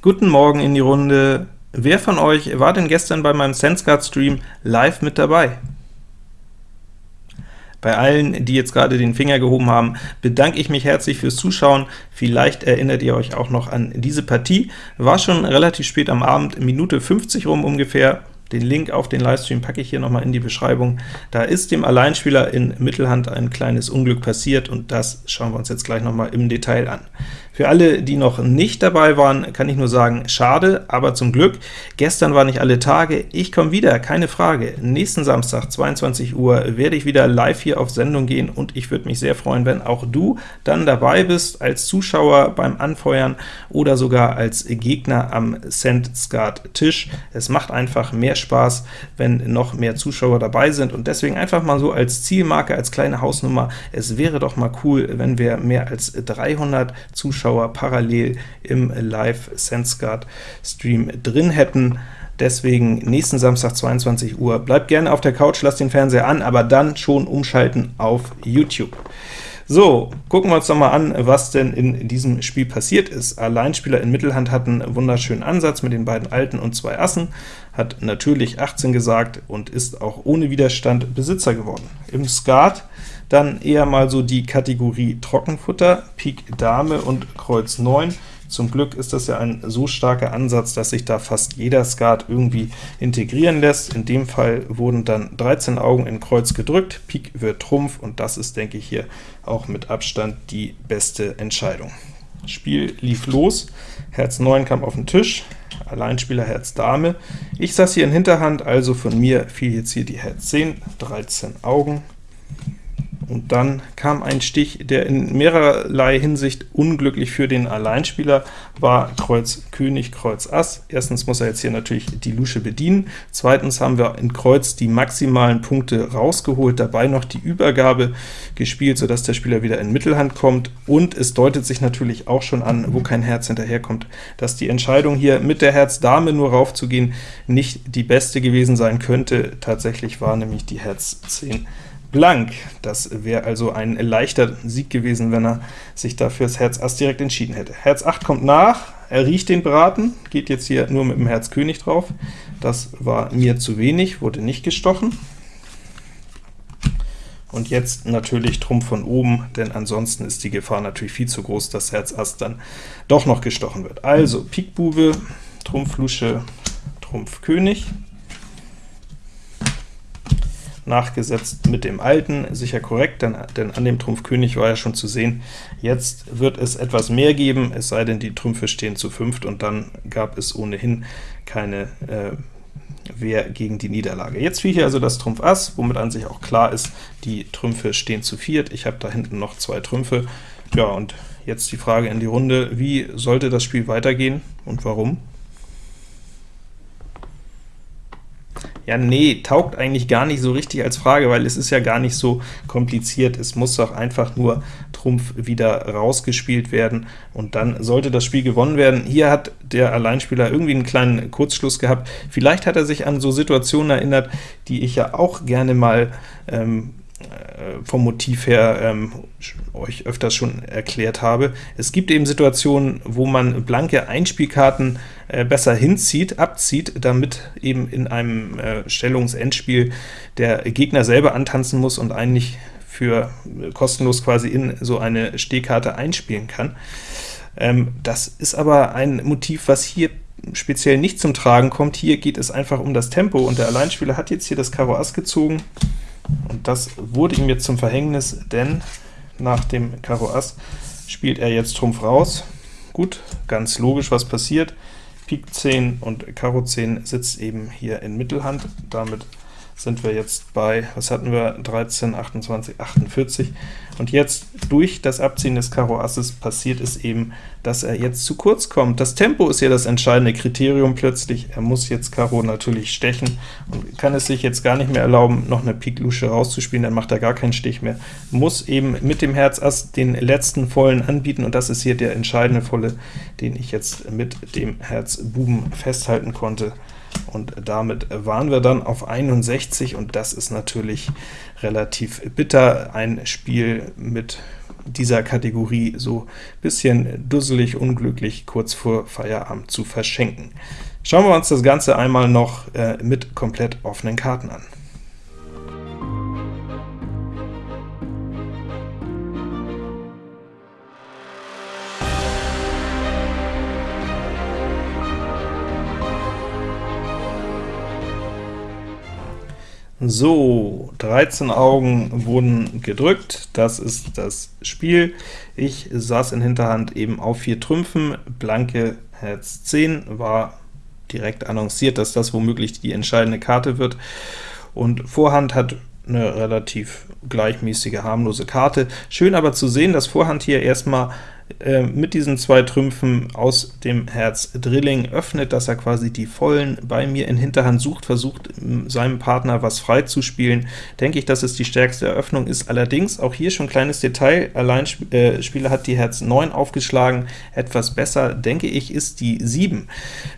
Guten Morgen in die Runde. Wer von euch war denn gestern bei meinem SenseGuard-Stream live mit dabei? Bei allen, die jetzt gerade den Finger gehoben haben, bedanke ich mich herzlich fürs Zuschauen. Vielleicht erinnert ihr euch auch noch an diese Partie. War schon relativ spät am Abend, Minute 50 rum ungefähr. Den Link auf den Livestream packe ich hier nochmal in die Beschreibung. Da ist dem Alleinspieler in Mittelhand ein kleines Unglück passiert, und das schauen wir uns jetzt gleich nochmal im Detail an. Für alle, die noch nicht dabei waren, kann ich nur sagen, schade, aber zum Glück. Gestern war nicht alle Tage, ich komme wieder, keine Frage. Nächsten Samstag, 22 Uhr, werde ich wieder live hier auf Sendung gehen, und ich würde mich sehr freuen, wenn auch du dann dabei bist, als Zuschauer beim Anfeuern oder sogar als Gegner am Sand-Skat-Tisch. Es macht einfach mehr Spaß, wenn noch mehr Zuschauer dabei sind, und deswegen einfach mal so als Zielmarke, als kleine Hausnummer, es wäre doch mal cool, wenn wir mehr als 300 Zuschauer Zuschauer parallel im Live SenseGuard Stream drin hätten. Deswegen nächsten Samstag 22 Uhr. Bleibt gerne auf der Couch, lasst den Fernseher an, aber dann schon umschalten auf YouTube. So, gucken wir uns noch mal an, was denn in diesem Spiel passiert ist. Alleinspieler in Mittelhand hatten einen wunderschönen Ansatz mit den beiden Alten und zwei Assen, hat natürlich 18 gesagt und ist auch ohne Widerstand Besitzer geworden. Im Skat dann eher mal so die Kategorie Trockenfutter, Pik Dame und Kreuz 9. Zum Glück ist das ja ein so starker Ansatz, dass sich da fast jeder Skat irgendwie integrieren lässt. In dem Fall wurden dann 13 Augen in Kreuz gedrückt, Pik wird Trumpf, und das ist, denke ich, hier auch mit Abstand die beste Entscheidung. Spiel lief los, Herz 9 kam auf den Tisch, Alleinspieler Herz Dame. Ich saß hier in Hinterhand, also von mir fiel jetzt hier die Herz 10, 13 Augen, und dann kam ein Stich, der in mehrerlei Hinsicht unglücklich für den Alleinspieler war, Kreuz König, Kreuz Ass. Erstens muss er jetzt hier natürlich die Lusche bedienen, zweitens haben wir in Kreuz die maximalen Punkte rausgeholt, dabei noch die Übergabe gespielt, sodass der Spieler wieder in Mittelhand kommt, und es deutet sich natürlich auch schon an, wo kein Herz hinterherkommt, dass die Entscheidung hier mit der Herz Dame nur raufzugehen nicht die beste gewesen sein könnte. Tatsächlich war nämlich die Herz 10 blank. Das wäre also ein leichter Sieg gewesen, wenn er sich dafür das Herz Ass direkt entschieden hätte. Herz 8 kommt nach, er riecht den Braten, geht jetzt hier nur mit dem Herz König drauf. Das war mir zu wenig, wurde nicht gestochen. Und jetzt natürlich Trumpf von oben, denn ansonsten ist die Gefahr natürlich viel zu groß, dass Herz Ass dann doch noch gestochen wird. Also Pik Bube, Trumpf Lusche, Trumpf König nachgesetzt mit dem alten, sicher korrekt, denn, denn an dem Trumpf König war ja schon zu sehen. Jetzt wird es etwas mehr geben, es sei denn, die Trümpfe stehen zu fünft, und dann gab es ohnehin keine äh, Wehr gegen die Niederlage. Jetzt fiel hier also das Trumpf Ass, womit an sich auch klar ist, die Trümpfe stehen zu viert. Ich habe da hinten noch zwei Trümpfe. Ja, und jetzt die Frage in die Runde, wie sollte das Spiel weitergehen und warum? Ja, nee, taugt eigentlich gar nicht so richtig als Frage, weil es ist ja gar nicht so kompliziert. Es muss doch einfach nur Trumpf wieder rausgespielt werden, und dann sollte das Spiel gewonnen werden. Hier hat der Alleinspieler irgendwie einen kleinen Kurzschluss gehabt. Vielleicht hat er sich an so Situationen erinnert, die ich ja auch gerne mal ähm, äh, vom Motiv her ähm, euch öfters schon erklärt habe. Es gibt eben Situationen, wo man blanke Einspielkarten äh, besser hinzieht, abzieht, damit eben in einem äh, Stellungsendspiel der Gegner selber antanzen muss und eigentlich für äh, kostenlos quasi in so eine Stehkarte einspielen kann. Ähm, das ist aber ein Motiv, was hier speziell nicht zum Tragen kommt. Hier geht es einfach um das Tempo, und der Alleinspieler hat jetzt hier das Karo Ass gezogen, und das wurde ihm jetzt zum Verhängnis, denn nach dem Karo Ass spielt er jetzt Trumpf raus. Gut, ganz logisch, was passiert. Pik 10 und Karo 10 sitzt eben hier in Mittelhand, damit sind wir jetzt bei, was hatten wir, 13, 28, 48. Und jetzt durch das Abziehen des Karo Asses passiert es eben, dass er jetzt zu kurz kommt. Das Tempo ist ja das entscheidende Kriterium plötzlich. Er muss jetzt Karo natürlich stechen und kann es sich jetzt gar nicht mehr erlauben, noch eine Pik Lusche rauszuspielen, dann macht er gar keinen Stich mehr. Muss eben mit dem Herz Ass den letzten Vollen anbieten, und das ist hier der entscheidende Volle, den ich jetzt mit dem Herz Buben festhalten konnte und damit waren wir dann auf 61, und das ist natürlich relativ bitter. Ein Spiel mit dieser Kategorie so bisschen dusselig, unglücklich kurz vor Feierabend zu verschenken. Schauen wir uns das Ganze einmal noch äh, mit komplett offenen Karten an. So, 13 Augen wurden gedrückt, das ist das Spiel. Ich saß in Hinterhand eben auf vier Trümpfen, blanke Herz 10 war direkt annonciert, dass das womöglich die entscheidende Karte wird, und Vorhand hat eine relativ gleichmäßige, harmlose Karte. Schön aber zu sehen, dass Vorhand hier erstmal äh, mit diesen zwei Trümpfen aus dem Herz. Drilling öffnet, dass er quasi die Vollen bei mir in Hinterhand sucht, versucht seinem Partner was frei zu spielen, denke ich, dass es die stärkste Eröffnung ist. Allerdings, auch hier schon ein kleines Detail, Alleinspieler äh, hat die Herz 9 aufgeschlagen, etwas besser, denke ich, ist die 7,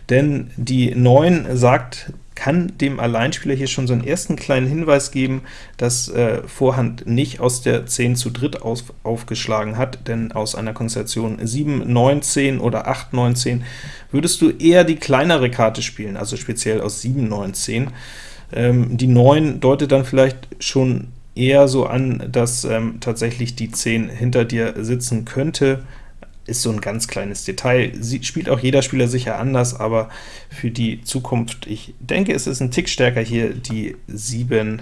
denn die 9 sagt kann dem Alleinspieler hier schon so einen ersten kleinen Hinweis geben, dass äh, Vorhand nicht aus der 10 zu dritt auf, aufgeschlagen hat, denn aus einer Konstellation 7, 9, 10 oder 8, 9, 10 würdest du eher die kleinere Karte spielen, also speziell aus 7, 9, 10. Ähm, die 9 deutet dann vielleicht schon eher so an, dass ähm, tatsächlich die 10 hinter dir sitzen könnte, ist so ein ganz kleines Detail. Sie spielt auch jeder Spieler sicher anders, aber für die Zukunft, ich denke, es ist ein Tick stärker hier, die 7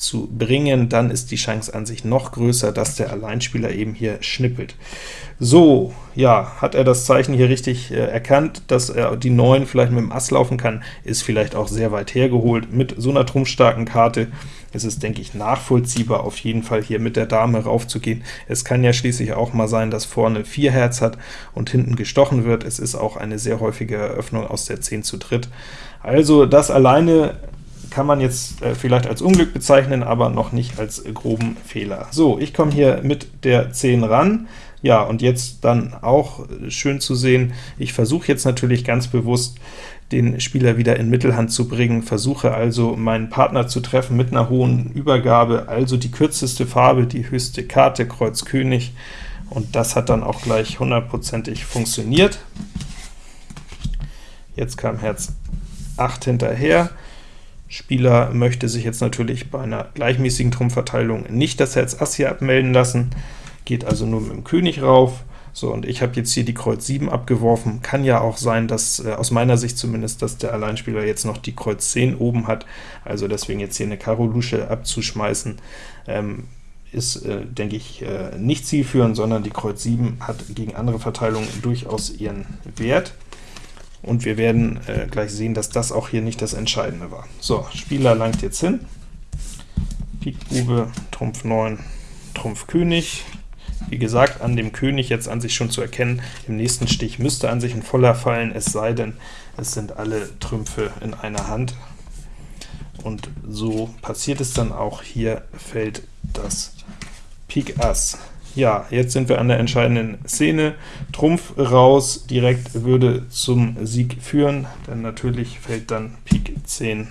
zu bringen, dann ist die Chance an sich noch größer, dass der Alleinspieler eben hier schnippelt. So, ja, hat er das Zeichen hier richtig äh, erkannt, dass er die 9 vielleicht mit dem Ass laufen kann, ist vielleicht auch sehr weit hergeholt. Mit so einer trumpfstarken Karte ist es, denke ich, nachvollziehbar, auf jeden Fall hier mit der Dame raufzugehen. Es kann ja schließlich auch mal sein, dass vorne 4 Herz hat und hinten gestochen wird. Es ist auch eine sehr häufige Eröffnung aus der 10 zu dritt. Also das alleine kann man jetzt äh, vielleicht als Unglück bezeichnen, aber noch nicht als groben Fehler. So, ich komme hier mit der 10 ran. Ja, und jetzt dann auch äh, schön zu sehen, ich versuche jetzt natürlich ganz bewusst, den Spieler wieder in Mittelhand zu bringen, versuche also meinen Partner zu treffen mit einer hohen Übergabe, also die kürzeste Farbe, die höchste Karte, Kreuz König, und das hat dann auch gleich hundertprozentig funktioniert. Jetzt kam Herz 8 hinterher, Spieler möchte sich jetzt natürlich bei einer gleichmäßigen Trumpfverteilung nicht das Herz Ass hier abmelden lassen, geht also nur mit dem König rauf. So, und ich habe jetzt hier die Kreuz 7 abgeworfen. Kann ja auch sein, dass, äh, aus meiner Sicht zumindest, dass der Alleinspieler jetzt noch die Kreuz 10 oben hat, also deswegen jetzt hier eine Karo-Lusche abzuschmeißen, ähm, ist, äh, denke ich, äh, nicht zielführend, sondern die Kreuz 7 hat gegen andere Verteilungen durchaus ihren Wert und wir werden äh, gleich sehen, dass das auch hier nicht das Entscheidende war. So, Spieler langt jetzt hin, Pik Bube, Trumpf 9, Trumpf König. Wie gesagt, an dem König jetzt an sich schon zu erkennen, im nächsten Stich müsste an sich ein voller fallen, es sei denn, es sind alle Trümpfe in einer Hand. Und so passiert es dann auch, hier fällt das Pik Ass. Ja, jetzt sind wir an der entscheidenden Szene. Trumpf raus, direkt würde zum Sieg führen, denn natürlich fällt dann Pik 10,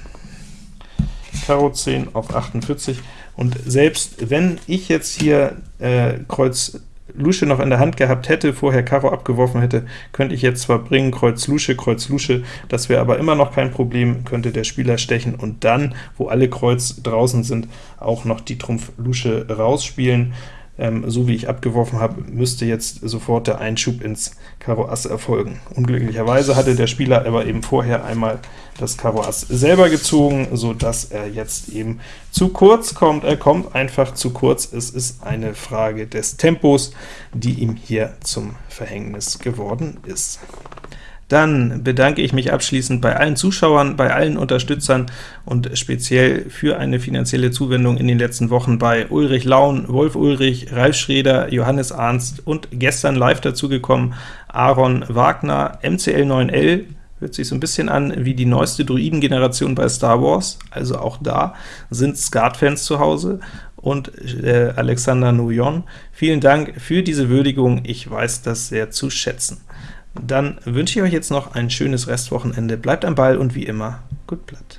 Karo 10 auf 48, und selbst wenn ich jetzt hier äh, Kreuz Lusche noch in der Hand gehabt hätte, vorher Karo abgeworfen hätte, könnte ich jetzt zwar bringen, Kreuz Lusche, Kreuz Lusche, das wäre aber immer noch kein Problem, könnte der Spieler stechen und dann, wo alle Kreuz draußen sind, auch noch die Trumpf Lusche rausspielen ähm, so wie ich abgeworfen habe, müsste jetzt sofort der Einschub ins Karo Ass erfolgen. Unglücklicherweise hatte der Spieler aber eben vorher einmal das Karo Ass selber gezogen, so dass er jetzt eben zu kurz kommt. Er kommt einfach zu kurz. Es ist eine Frage des Tempos, die ihm hier zum Verhängnis geworden ist. Dann bedanke ich mich abschließend bei allen Zuschauern, bei allen Unterstützern und speziell für eine finanzielle Zuwendung in den letzten Wochen bei Ulrich Laun, Wolf Ulrich, Ralf Schreder, Johannes Arnst und gestern live dazugekommen Aaron Wagner, MCL9L, hört sich so ein bisschen an wie die neueste Druiden-Generation bei Star Wars, also auch da sind Skat-Fans zu Hause, und äh, Alexander Nouyon. Vielen Dank für diese Würdigung, ich weiß das sehr zu schätzen. Dann wünsche ich euch jetzt noch ein schönes Restwochenende, bleibt am Ball und wie immer, gut Blatt.